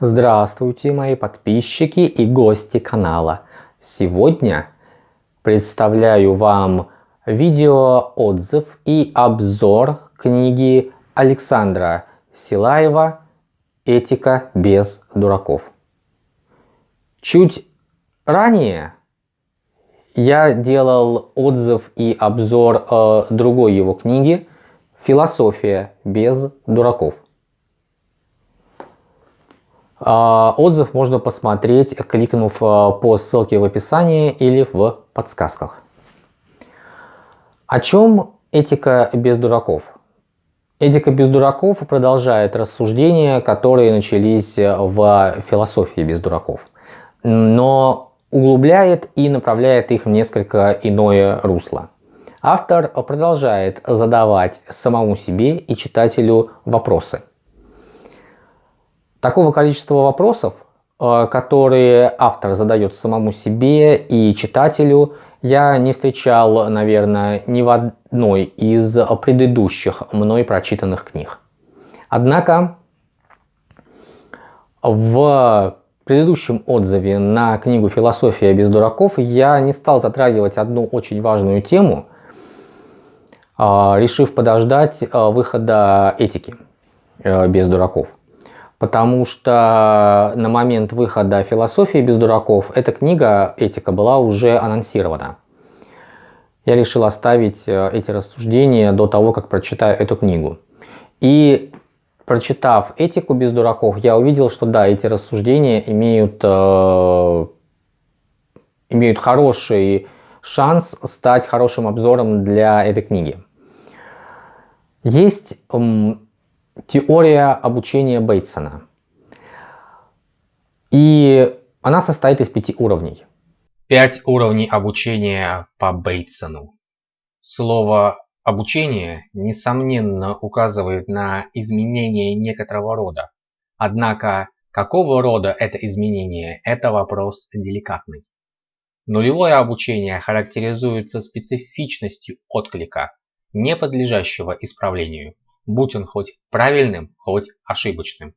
Здравствуйте, мои подписчики и гости канала. Сегодня представляю вам видео отзыв и обзор книги Александра Силаева «Этика без дураков». Чуть ранее я делал отзыв и обзор э, другой его книги «Философия без дураков». А, отзыв можно посмотреть, кликнув а, по ссылке в описании или в подсказках. О чем этика без дураков? Этика без дураков продолжает рассуждения, которые начались в философии без дураков, но углубляет и направляет их в несколько иное русло. Автор продолжает задавать самому себе и читателю вопросы. Такого количества вопросов, э, которые автор задает самому себе и читателю, я не встречал, наверное, ни в одной из предыдущих мной прочитанных книг. Однако в предыдущем отзыве на книгу «Философия без дураков» я не стал затрагивать одну очень важную тему, э, решив подождать э, выхода этики без дураков потому что на момент выхода «Философии без дураков» эта книга «Этика» была уже анонсирована. Я решил оставить э, эти рассуждения до того, как прочитаю эту книгу. И прочитав «Этику без дураков», я увидел, что да, эти рассуждения имеют, э, имеют хороший шанс стать хорошим обзором для этой книги. Есть теория обучения Бейтсона. И она состоит из пяти уровней. Пять уровней обучения по Бейтсону. Слово «обучение» несомненно указывает на изменение некоторого рода. Однако, какого рода это изменение – это вопрос деликатный. Нулевое обучение характеризуется специфичностью отклика, не подлежащего исправлению – будь он хоть правильным, хоть ошибочным.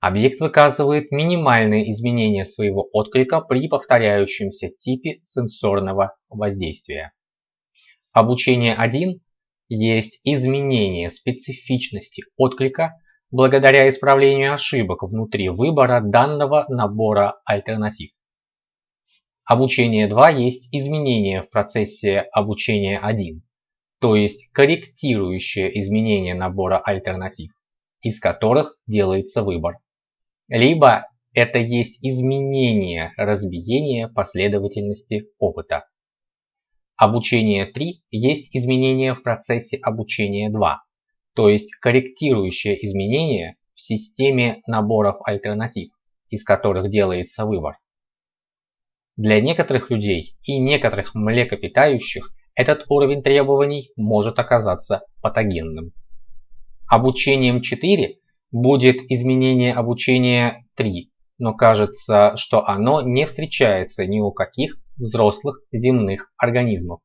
Объект выказывает минимальные изменения своего отклика при повторяющемся типе сенсорного воздействия. Обучение 1 есть изменение специфичности отклика благодаря исправлению ошибок внутри выбора данного набора альтернатив. Обучение 2 есть изменение в процессе обучения 1 то есть корректирующее изменение набора альтернатив, из которых делается выбор. Либо это есть изменение разбиения последовательности опыта. Обучение 3 есть изменение в процессе обучения 2, то есть корректирующее изменение в системе наборов альтернатив, из которых делается выбор. Для некоторых людей и некоторых млекопитающих этот уровень требований может оказаться патогенным. Обучением 4 будет изменение обучения 3, но кажется, что оно не встречается ни у каких взрослых земных организмов.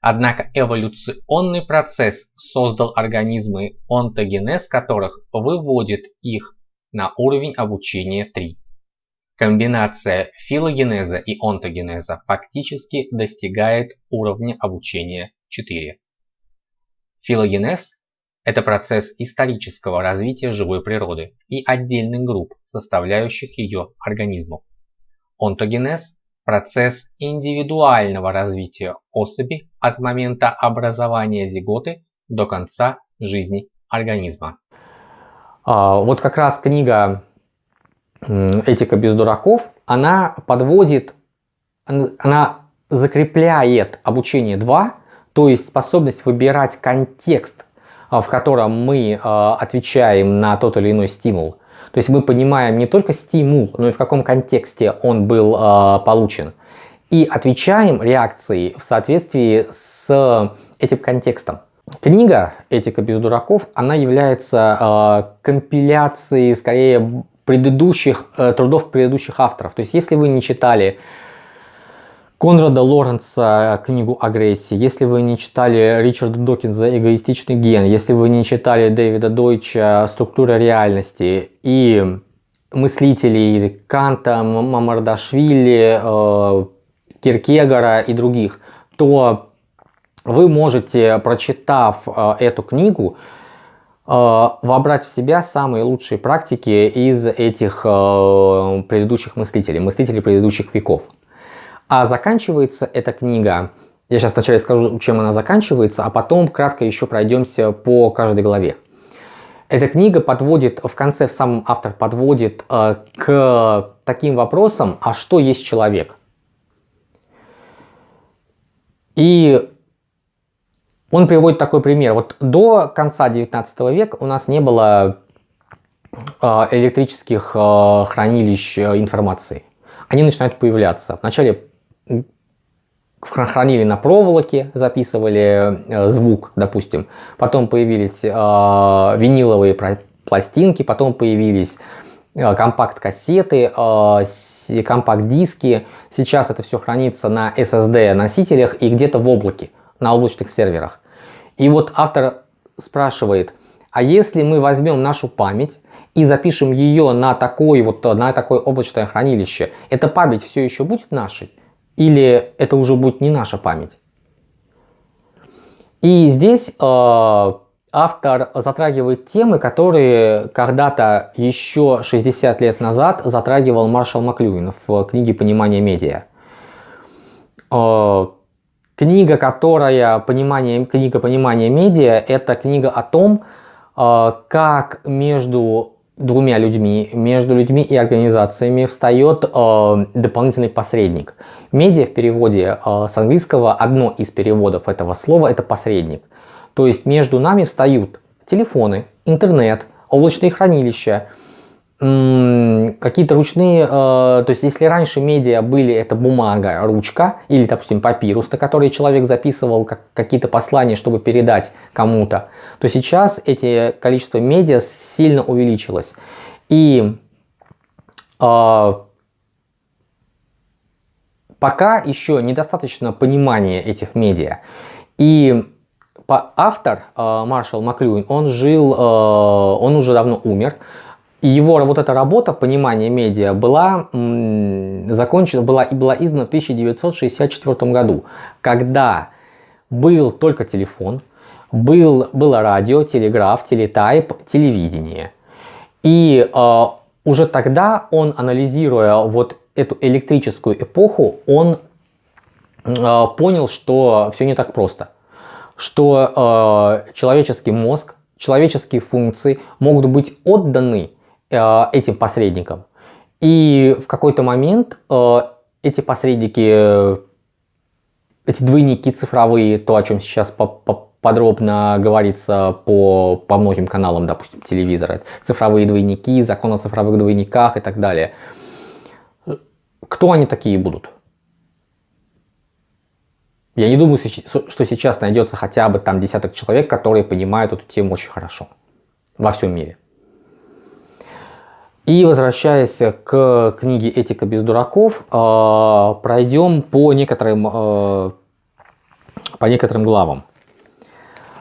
Однако эволюционный процесс создал организмы, онтогенез которых выводит их на уровень обучения 3. Комбинация филогенеза и онтогенеза фактически достигает уровня обучения 4. Филогенез – это процесс исторического развития живой природы и отдельных групп, составляющих ее организмов. Онтогенез – процесс индивидуального развития особи от момента образования зиготы до конца жизни организма. А, вот как раз книга этика без дураков, она подводит, она закрепляет обучение 2, то есть способность выбирать контекст, а, в котором мы а, отвечаем на тот или иной стимул. То есть мы понимаем не только стимул, но и в каком контексте он был а, получен. И отвечаем реакцией в соответствии с этим контекстом. Книга «Этика без дураков» она является компиляцией скорее предыдущих э, трудов предыдущих авторов. То есть, если вы не читали Конрада Лоренца э, книгу «Агрессия», если вы не читали Ричарда Докинза «Эгоистичный ген», если вы не читали Дэвида Дойча «Структура реальности» и мыслителей Канта, Мамардашвили, э, Киркегора и других, то вы можете, прочитав э, эту книгу, вобрать в себя самые лучшие практики из этих предыдущих мыслителей, мыслителей предыдущих веков. А заканчивается эта книга, я сейчас вначале скажу, чем она заканчивается, а потом кратко еще пройдемся по каждой главе. Эта книга подводит, в конце в самом автор подводит э, к таким вопросам, а что есть человек? И он приводит такой пример. Вот до конца 19 века у нас не было э, электрических э, хранилищ э, информации. Они начинают появляться. Вначале хранили на проволоке, записывали э, звук, допустим. Потом появились э, виниловые пластинки, потом появились э, компакт-кассеты, компакт-диски. Сейчас это все хранится на SSD носителях и где-то в облаке, на облачных серверах. И вот автор спрашивает, а если мы возьмем нашу память и запишем ее на, такой вот, на такое облачное хранилище, эта память все еще будет нашей? или это уже будет не наша память. И здесь э, автор затрагивает темы, которые когда-то еще 60 лет назад затрагивал Маршал Маклюин в книге «Понимание медиа». Э, книга, которая понимание, книга «Понимание медиа» – это книга о том, э, как между двумя людьми, между людьми и организациями встает э, дополнительный посредник. Медиа в переводе э, с английского, одно из переводов этого слова это посредник. То есть между нами встают телефоны, интернет, облачные хранилища, какие-то ручные, э, то есть если раньше медиа были это бумага, ручка или, допустим, папирус, на который человек записывал как, какие-то послания, чтобы передать кому-то, то сейчас эти количество медиа сильно увеличилось. И э, пока еще недостаточно понимания этих медиа. И автор э, Маршал Маклюин, он жил, э, он уже давно умер, и его вот эта работа «Понимание медиа» была закончена, была, и была издана в 1964 году, когда был только телефон, был, было радио, телеграф, телетайп, телевидение. И э, уже тогда он, анализируя вот эту электрическую эпоху, он э, понял, что все не так просто. Что э, человеческий мозг, человеческие функции могут быть отданы этим посредникам. И в какой-то момент э, эти посредники, эти двойники цифровые, то, о чем сейчас подробно говорится по, по многим каналам, допустим, телевизора, цифровые двойники, закон о цифровых двойниках и так далее. Кто они такие будут? Я не думаю, что сейчас найдется хотя бы там десяток человек, которые понимают эту тему очень хорошо во всем мире. И возвращаясь к книге «Этика без дураков», э, пройдем по некоторым, э, по некоторым главам.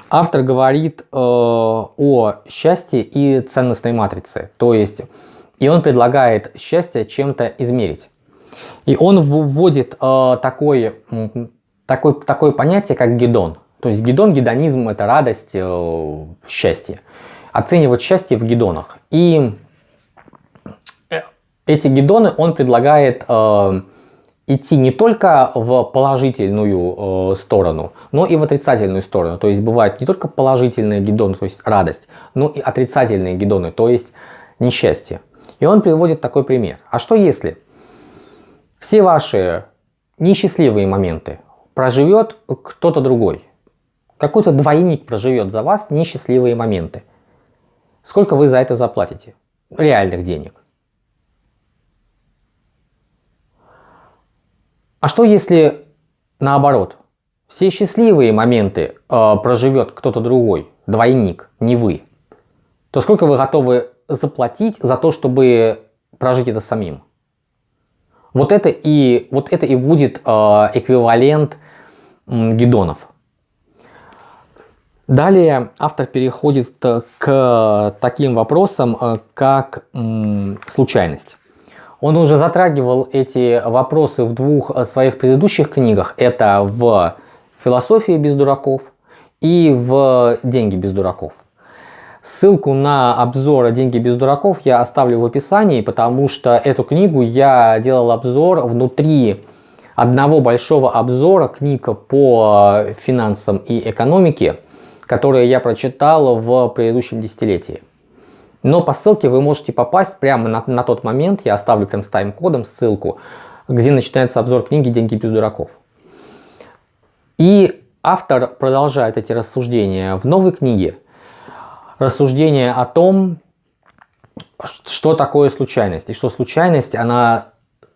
Автор говорит э, о счастье и ценностной матрице, то есть, и он предлагает счастье чем-то измерить. И он вводит такое, такое, такое понятие, как гедон. То есть гедон, гедонизм – это радость, счастье. Оценивать счастье в гедонах. И эти гидоны он предлагает э, идти не только в положительную э, сторону, но и в отрицательную сторону. То есть бывают не только положительные гидоны, то есть радость, но и отрицательные гидоны, то есть несчастье. И он приводит такой пример. А что если все ваши несчастливые моменты проживет кто-то другой? Какой-то двойник проживет за вас несчастливые моменты. Сколько вы за это заплатите? Реальных денег. А что если наоборот? Все счастливые моменты э, проживет кто-то другой, двойник, не вы. То сколько вы готовы заплатить за то, чтобы прожить это самим? Вот это и, вот это и будет э, эквивалент э, гидонов. Далее автор переходит к таким вопросам, э, как случайность. Он уже затрагивал эти вопросы в двух э, своих предыдущих книгах. Это в «Философии без дураков» и в «Деньги без дураков». Ссылку на обзор «Деньги без дураков» я оставлю в описании, потому что эту книгу я делал обзор внутри одного большого обзора книг по финансам и экономике, которые я прочитал в предыдущем десятилетии. Но по ссылке вы можете попасть прямо на, на тот момент, я оставлю прям с тайм-кодом ссылку, где начинается обзор книги «Деньги без дураков». И автор продолжает эти рассуждения в новой книге. Рассуждение о том, что такое случайность. И что случайность, она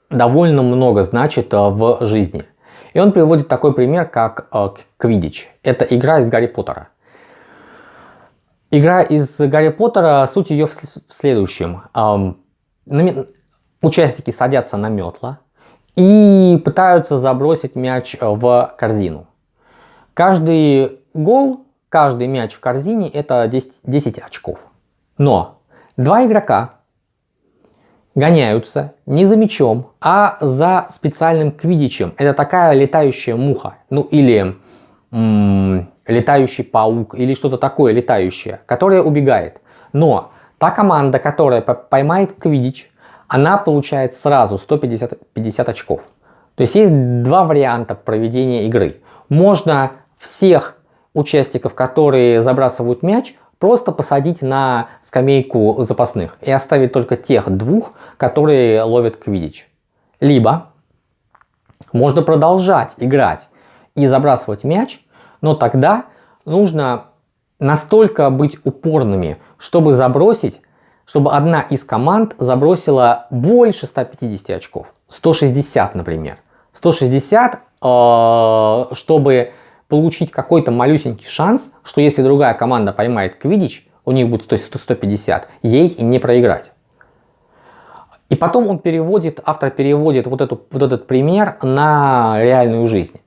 довольно много значит э, в жизни. И он приводит такой пример, как Квидич. Э, Это игра из Гарри Поттера. Игра из Гарри Поттера, суть ее в следующем. Участники садятся на метла и пытаются забросить мяч в корзину. Каждый гол, каждый мяч в корзине это 10, 10 очков. Но два игрока гоняются не за мячом, а за специальным квидичем. Это такая летающая муха. Ну или летающий паук или что-то такое летающее, которое убегает. Но та команда, которая поймает квидич, она получает сразу 150 50 очков. То есть есть два варианта проведения игры. Можно всех участников, которые забрасывают мяч, просто посадить на скамейку запасных и оставить только тех двух, которые ловят квидич. Либо можно продолжать играть и забрасывать мяч, но тогда нужно настолько быть упорными, чтобы забросить, чтобы одна из команд забросила больше 150 очков. 160, например. 160, э, чтобы получить какой-то малюсенький шанс, что если другая команда поймает квидич, у них будет то есть 150, ей не проиграть. И потом он переводит, автор переводит вот, эту, вот этот пример на реальную жизнь.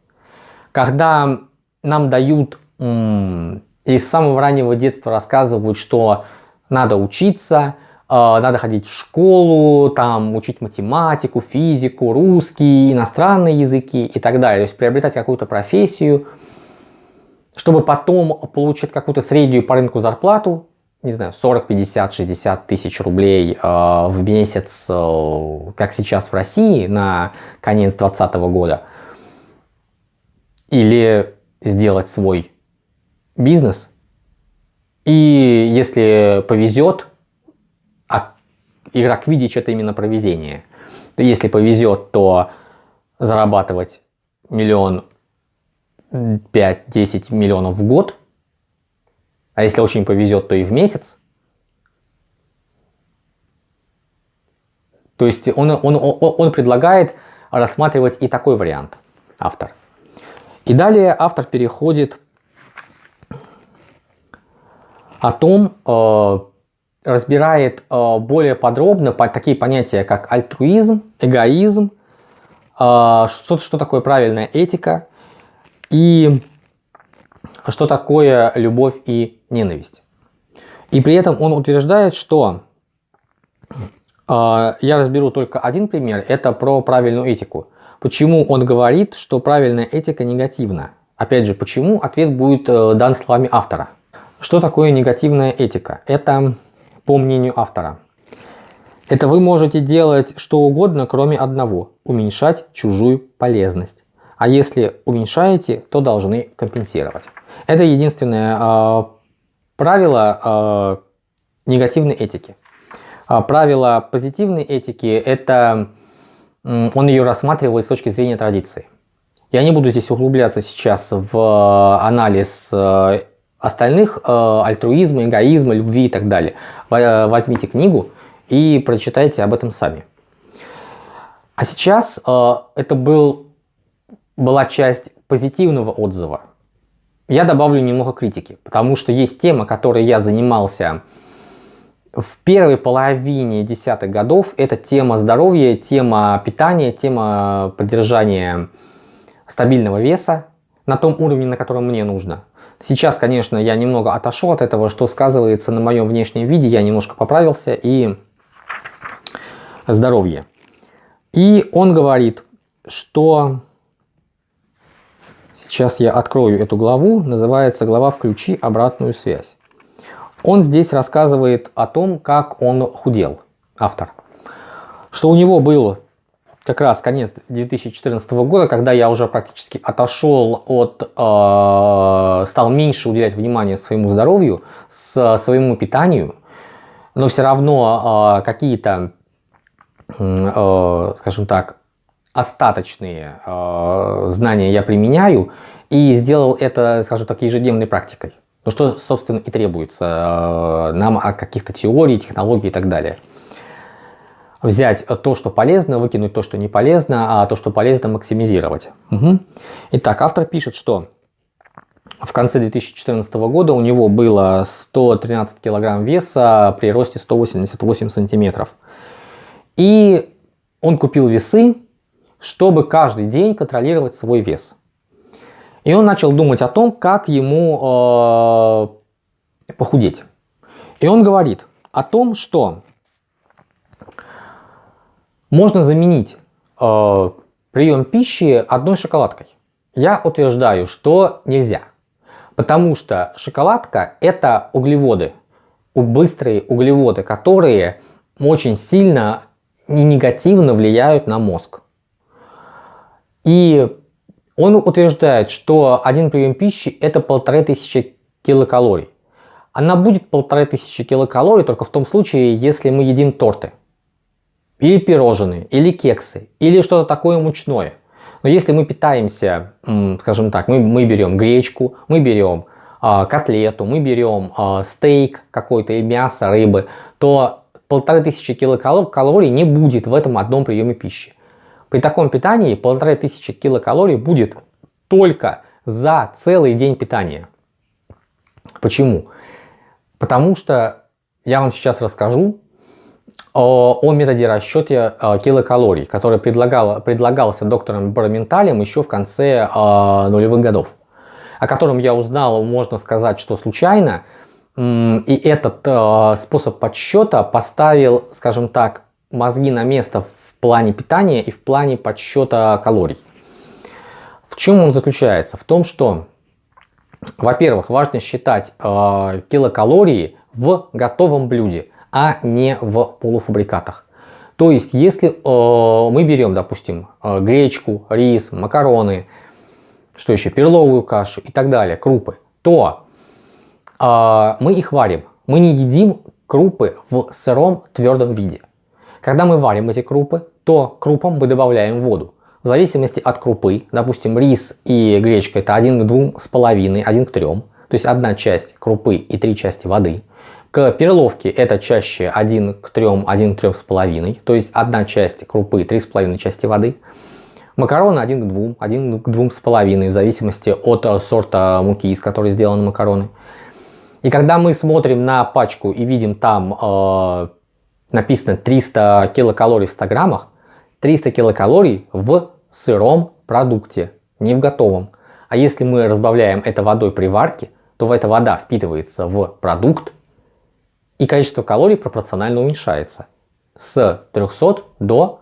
Когда нам дают и с самого раннего детства рассказывают, что надо учиться, э, надо ходить в школу, там учить математику, физику, русский, иностранные языки и так далее. То есть приобретать какую-то профессию, чтобы потом получить какую-то среднюю по рынку зарплату, не знаю, 40, 50, 60 тысяч рублей э, в месяц, э, как сейчас в России на конец 2020 года. Или сделать свой бизнес. И если повезет, а игра Квидич это именно провезение. Если повезет, то зарабатывать миллион, 5-10 миллионов в год. А если очень повезет, то и в месяц. То есть он, он, он, он предлагает рассматривать и такой вариант, автор. И далее автор переходит о том, э, разбирает э, более подробно по, такие понятия, как альтруизм, эгоизм, э, что, что такое правильная этика и что такое любовь и ненависть. И при этом он утверждает, что я разберу только один пример, это про правильную этику. Почему он говорит, что правильная этика негативна? Опять же, почему? Ответ будет э, дан словами автора. Что такое негативная этика? Это, по мнению автора, это вы можете делать что угодно, кроме одного – уменьшать чужую полезность. А если уменьшаете, то должны компенсировать. Это единственное э, правило э, негативной этики. А правило позитивной этики – это он ее рассматривает с точки зрения традиции. Я не буду здесь углубляться сейчас в э, анализ э, остальных э, альтруизма, эгоизма, любви и так далее. Возьмите книгу и прочитайте об этом сами. А сейчас это был, была часть позитивного отзыва. Я добавлю немного критики, потому что есть тема, которой я занимался в первой половине десятых годов это тема здоровья, тема питания, тема поддержания стабильного веса на том уровне, на котором мне нужно. Сейчас, конечно, я немного отошел от этого, что сказывается на моем внешнем виде. Я немножко поправился и здоровье. И он говорит, что сейчас я открою эту главу, называется глава «Включи обратную связь». Он здесь рассказывает о том, как он худел, автор. Что у него был как раз конец 2014 года, когда я уже практически отошел от, э, стал меньше уделять внимание своему здоровью, с, своему питанию, но все равно э, какие-то, э, скажем так, остаточные э, знания я применяю и сделал это, скажем так, ежедневной практикой. Ну что, собственно, и требуется э, нам от каких-то теорий, технологий и так далее взять то, что полезно, выкинуть то, что не полезно, а то, что полезно, максимизировать. Угу. Итак, автор пишет, что в конце 2014 года у него было 113 килограмм веса при росте 188 сантиметров. И он купил весы, чтобы каждый день контролировать свой вес. И он начал думать о том, как ему э, похудеть. И он говорит о том, что можно заменить э, прием пищи одной шоколадкой. Я утверждаю, что нельзя. Потому что шоколадка это углеводы, быстрые углеводы, которые очень сильно и негативно влияют на мозг. И он утверждает, что один прием пищи это полторы тысячи килокалорий. Она будет полторы тысячи килокалорий только в том случае, если мы едим торты или пирожные, или кексы, или что-то такое мучное. Но если мы питаемся, скажем так, мы, мы берем гречку, мы берем э, котлету, мы берем э, стейк какой-то и мясо, рыбы, то полторы тысячи килокалорий не будет в этом одном приеме пищи. При таком питании полторы тысячи килокалорий будет только за целый день питания. Почему? Потому что я вам сейчас расскажу, о, о методе расчета э, килокалорий, который предлагал, предлагался доктором Бараменталем еще в конце э, нулевых годов, о котором я узнал, можно сказать, что случайно, и этот э, способ подсчета поставил, скажем так, мозги на место плане питания и в плане подсчета калорий. В чем он заключается? В том, что, во-первых, важно считать э, килокалории в готовом блюде – а не в полуфабрикатах. То есть, если э, мы берем, допустим, э, гречку, рис, макароны, что еще, перловую кашу и так далее, крупы, то э, мы их варим. Мы не едим крупы в сыром твердом виде. Когда мы варим эти крупы, то крупам мы добавляем воду. В зависимости от крупы, допустим, рис и гречка это 1 к 2,5, 1 к 3. То есть одна часть крупы и три части воды. К перловке это чаще 1 к 3, 1 к 3,5, то есть одна часть крупы, 3,5 части воды. Макароны 1 к 2, 1 к 2,5 в зависимости от сорта муки, из которой сделаны макароны. И когда мы смотрим на пачку и видим там э, написано 300 килокалорий в 100 граммах, 300 килокалорий в сыром продукте, не в готовом. А если мы разбавляем это водой при варке, то эта вода впитывается в продукт, и количество калорий пропорционально уменьшается с 300 до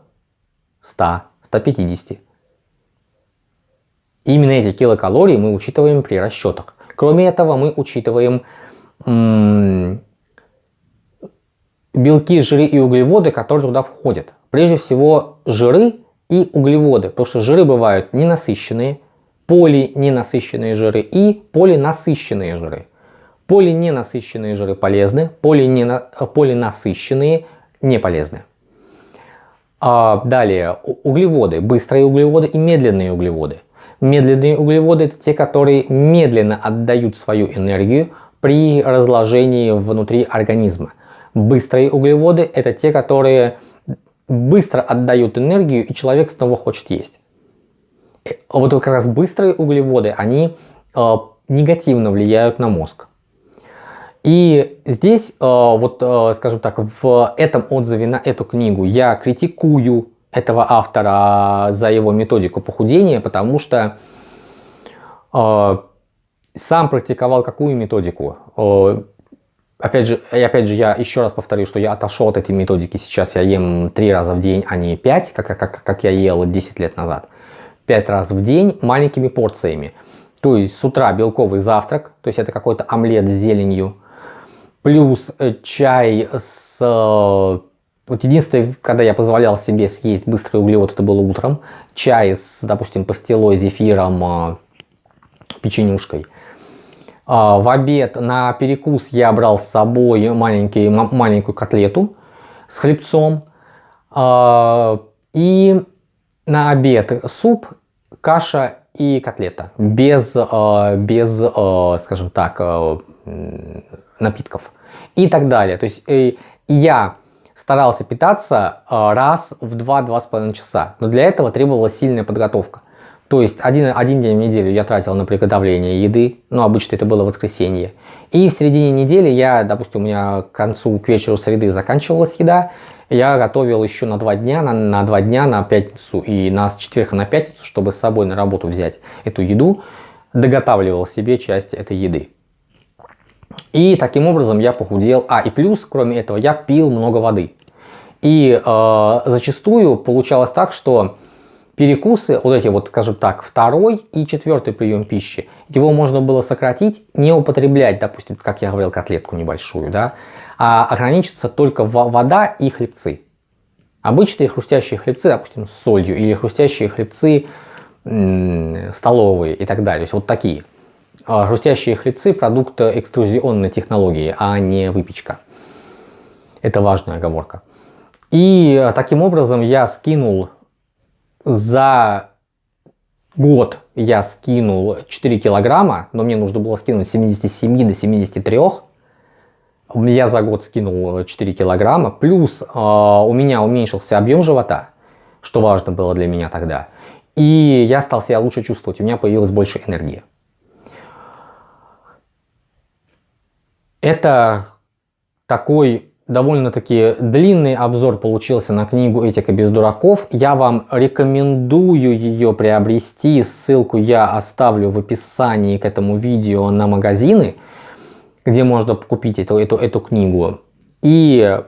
100, 150. Именно эти килокалории мы учитываем при расчетах. Кроме этого, мы учитываем белки, жиры и углеводы, которые туда входят. Прежде всего, жиры и углеводы, потому что жиры бывают ненасыщенные, полиненасыщенные жиры и полинасыщенные жиры. Полиненасыщенные жиры полезны, полинена, полинасыщенные не полезны. А далее углеводы, быстрые углеводы и медленные углеводы. Медленные углеводы это те, которые медленно отдают свою энергию при разложении внутри организма. Быстрые углеводы это те, которые быстро отдают энергию и человек снова хочет есть. Э, вот как раз быстрые углеводы, они э, негативно влияют на мозг. И здесь, э, вот, э, скажем так, в этом отзыве на эту книгу я критикую этого автора за его методику похудения, потому что э, сам практиковал какую методику? Опять же, и опять же, я еще раз повторю, что я отошел от этой методики. Сейчас я ем 3 раза в день, а не 5, как, как, как я ел 10 лет назад. 5 раз в день маленькими порциями. То есть с утра белковый завтрак, то есть это какой-то омлет с зеленью, плюс э, чай с... Э, вот единственное, когда я позволял себе съесть быстрый углевод, это было утром. Чай с, допустим, пастилой, зефиром, э, печенюшкой. А, в обед на перекус я брал с собой маленький, маленькую котлету с хлебцом. А, и на обед суп, каша и котлета. Без, а, без скажем так, напитков. И так далее. То есть я старался питаться раз в 2-2,5 часа. Но для этого требовалась сильная подготовка. То есть один, один день в неделю я тратил на приготовление еды, ну обычно это было воскресенье. И в середине недели я, допустим, у меня к концу, к вечеру среды заканчивалась еда, я готовил еще на два дня, на, на два дня на пятницу и на с четверга на пятницу, чтобы с собой на работу взять эту еду, доготавливал себе часть этой еды. И таким образом я похудел. А, и плюс, кроме этого, я пил много воды. И э, зачастую получалось так, что перекусы, вот эти вот, скажем так, второй и четвертый прием пищи, его можно было сократить, не употреблять, допустим, как я говорил, котлетку небольшую, да, а ограничиться только вода и хлебцы. Обычные хрустящие хлебцы, допустим, с солью, или хрустящие хлебцы столовые и так далее, то есть вот такие. А хрустящие хлебцы – продукт экструзионной технологии, а не выпечка. Это важная оговорка. И э, таким образом я скинул за год я скинул 4 килограмма, но мне нужно было скинуть с 77 до 73. Я за год скинул 4 килограмма, плюс э, у меня уменьшился объем живота, что важно было для меня тогда. И я стал себя лучше чувствовать, у меня появилась больше энергии. Это такой довольно-таки длинный обзор получился на книгу «Этика без дураков». Я вам рекомендую ее приобрести. Ссылку я оставлю в описании к этому видео на магазины, где можно купить эту, эту, эту книгу. И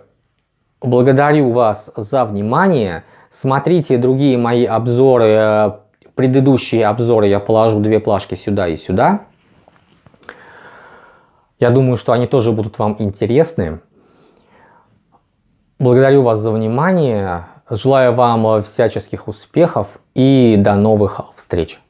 благодарю вас за внимание. Смотрите другие мои обзоры. Предыдущие обзоры я положу две плашки сюда и сюда. Я думаю, что они тоже будут вам интересны. Благодарю вас за внимание, желаю вам всяческих успехов и до новых встреч.